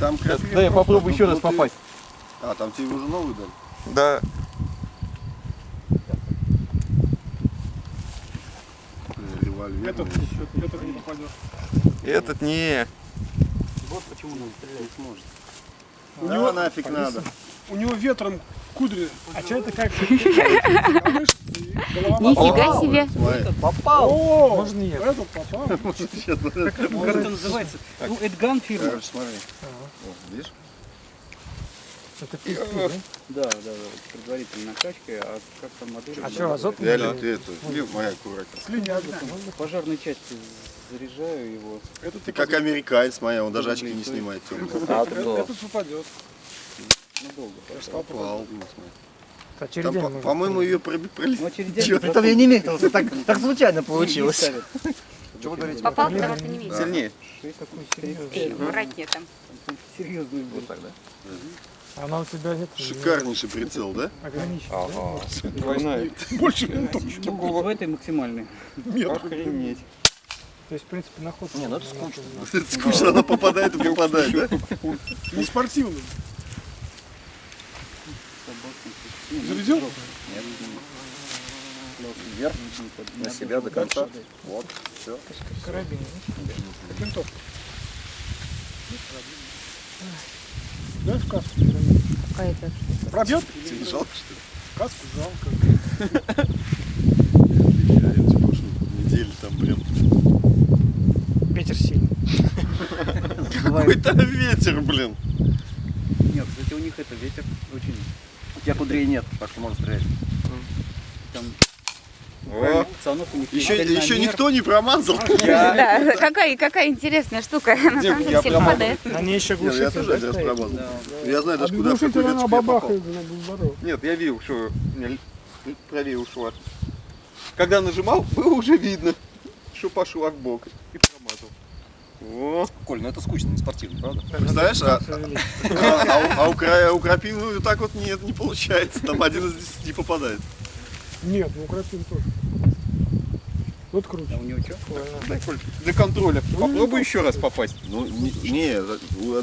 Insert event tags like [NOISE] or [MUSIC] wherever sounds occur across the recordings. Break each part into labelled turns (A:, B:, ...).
A: Там красиво.
B: Да, я попробую
A: ну,
B: еще раз
A: ну, ты-
B: попасть.
A: А, там тебе уже новый дали?
B: Да.
C: Этот, этот не попадешь.
B: Этот не.
D: Вот почему он стрелять
A: не сможет.
C: У
A: Да,
C: него-
A: нафиг надо.
C: У него ветром кудри. А что это как? [LAUGHS]
E: Нифига
A: Попал.
E: себе.
D: Попал!
C: О,
D: Можно нет?
C: этот попал. [LAUGHS]
D: Как это называется? Ну, Эдган фирма.
A: Смотри. Видишь?
D: Это пиздец, да? Да, да, да. Предварительная накачка, а как там модель?
F: А что, азот?
A: Реально, ты это, Лив, моя аккуратно.
C: Слиняк.
D: В пожарной части заряжаю его.
C: Этот
A: Ты как американец, моя, он даже очки не снимает темные.
C: Этот попадет.
D: Надолго.
A: Попал. ну,
F: А
A: Там,
F: можно.
A: по-моему, ее
D: Ну, потом
F: Там я не метился, так, так случайно получилось.
B: Что вы говорите?
E: Попал, потому что не видел.
B: Сильнее.
D: Тридцать
F: серьезный.
D: пять.
E: Аккуратнее там.
D: Там Серьезный был.
B: Вот так, да?
F: Она у тебя нет.
A: Шикарнейший прицел, да?
F: Да?
B: Двойная.
C: Больше минут.
D: В этой максимальной.
B: Охренеть.
F: То есть, в принципе, на ход.
B: Не, ну это скучно.
A: Это скучно, она попадает и попадает, да?
C: Не спортивный.
D: Не,
C: Зарядил?
D: срок.
B: Вверх, на себя до конца. Вот, все.
F: Карабин.
C: Как винтовка. Дай в каску.
E: Какая-то.
C: Пробьет?
A: Тебе жалко, что ли?
C: Каску жалко.
A: Я эти прошлые недели там прям
F: Ветер сильный. [LAUGHS]
A: какой-то ветер, блин.
D: Нет, кстати, у них это ветер очень...
B: Тебя кудрей нет, так что можно стрелять.
D: Там
A: О, еще, еще никто не промазал. [LAUGHS]
E: Да, какая, какая интересная штука. На самом деле
B: я
E: все попадает.
F: Они еще
A: Нет, я
F: глушители,
A: тоже один раз промазал. Я знаю даже куда, в какой веточку я попал.
B: Нет, я видел, что у меня правее ушло. Когда нажимал, было уже видно, что пошла в бок и. О,
G: Коль, ну это скучно, не спортивно, правда?
A: Представляешь, а, а, а у- а у, у крапивы так вот нет, не получается. Там один из десяти попадает.
C: Нет, ну крапин тоже. Вот
D: А
C: круче.
D: у него что?
B: дай, Коль, для контроля. Попробуй еще раз попасть.
A: Ну, не, не,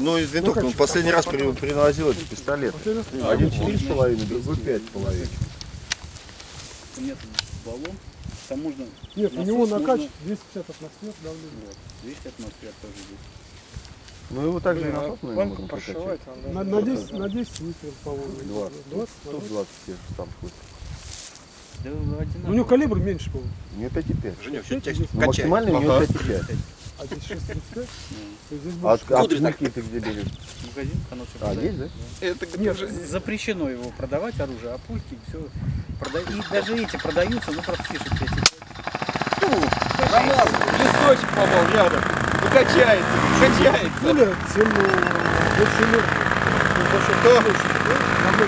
A: ну из винтовки.
C: Ну,
A: Он последний раз при- приносил эти пистолеты.
C: Последний раз
A: Один четыре с половиной, другой пять с половиной.
D: Тут баллон. Там можно
C: Нет, у
D: Насос
C: него
D: можно-
C: накач 250 атмосфер давления.
D: вот, 200 атмосфер тоже здесь.
A: Ну его также и на
F: А
A: тот, наверное, можно прокачать.
F: надо.
C: На, на 10, на 10 выстрелов, по-моему.
A: 20.
C: 20?
A: Тут 20 те же там хоть.
D: Да.
C: Ну, у него калибр меньше, по-моему.
A: У нее 5,5.
G: Женек, все тебя
A: Ну,
G: качает.
A: максимальный у нее
B: Ага.
A: 5,5.
C: А здесь 635. [LAUGHS] То есть здесь
A: А
C: больше.
A: от, от
G: Кудри так.
A: пульки ты где берешь?
D: Магазин, всё
A: А, есть, да?
B: Это
C: Нет,
D: Запрещено его продавать оружие, а пульки все продают. И даже эти продаются, ну просто пишут эти.
B: Промазал, листочек попал рядом. Ну качается, качается.
C: Тем. Ну, за счет
B: Кто?
C: колесика, да? Намного